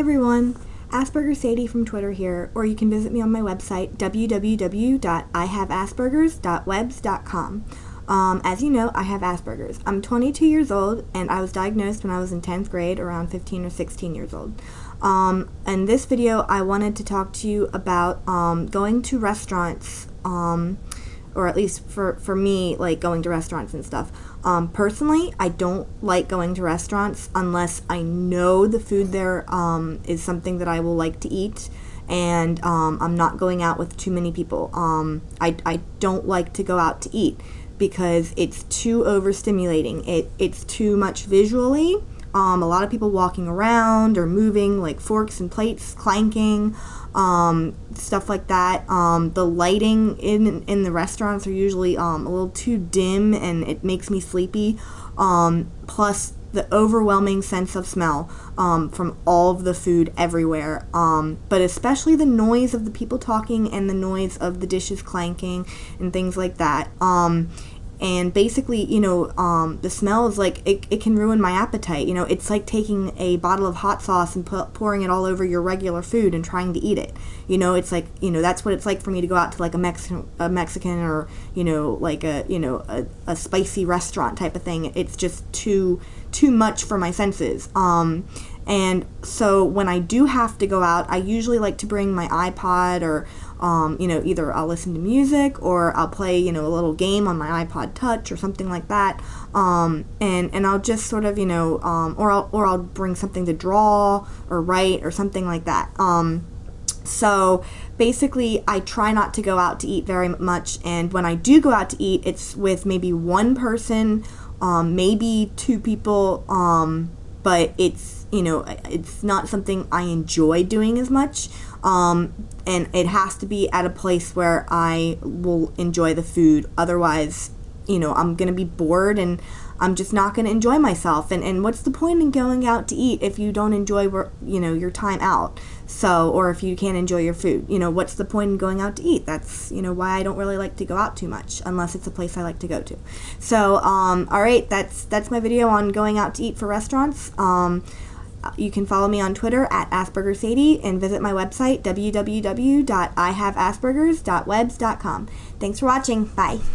everyone, Asperger Sadie from Twitter here, or you can visit me on my website www.ihaveaspergers.webs.com. Um, as you know, I have Asperger's. I'm 22 years old, and I was diagnosed when I was in 10th grade, around 15 or 16 years old. Um, in this video, I wanted to talk to you about um, going to restaurants, um, or at least for, for me, like going to restaurants and stuff. Um, personally, I don't like going to restaurants unless I know the food there um, is something that I will like to eat and um, I'm not going out with too many people. Um, I, I don't like to go out to eat because it's too overstimulating. It, it's too much visually. Um, a lot of people walking around or moving, like forks and plates clanking, um, stuff like that. Um, the lighting in in the restaurants are usually um, a little too dim, and it makes me sleepy. Um, plus, the overwhelming sense of smell um, from all of the food everywhere, but especially the noise of the people talking and the noise of the dishes clanking and things like that. And basically you know um, the smell is like it, it can ruin my appetite. You know it's like taking a bottle of hot sauce and pu- pouring it all over your regular food and trying to eat it. You know it's like you know that's what it's like for me to go out to like a mexican a mexican or you know like a you know a, a spicy restaurant type of thing. It's just too too much for my senses. Um, and so when I do have to go out, I usually like to bring my iPod or, um, you know, either I'll listen to music or I'll play, you know, a little game on my iPod Touch or something like that. Um, and and I'll just sort of, you know, um, or I'll or I'll bring something to draw or write or something like that. Um, so basically, I try not to go out to eat very much, and when I do go out to eat, it's with maybe one person, um, maybe two people, um, but it's you know, it's not something I enjoy doing as much. Um, and it has to be at a place where I will enjoy the food. Otherwise, you know, I'm going to be bored and I'm just not going to enjoy myself. And, and what's the point in going out to eat if you don't enjoy, you know, your time out? So, or if you can't enjoy your food, you know, what's the point in going out to eat? That's, you know, why I don't really like to go out too much unless it's a place I like to go to. So, um, all right, that's, that's my video on going out to eat for restaurants. Um, you can follow me on Twitter at Asperger Sadie and visit my website www.ihaveaspergers.webs.com. Thanks for watching. Bye.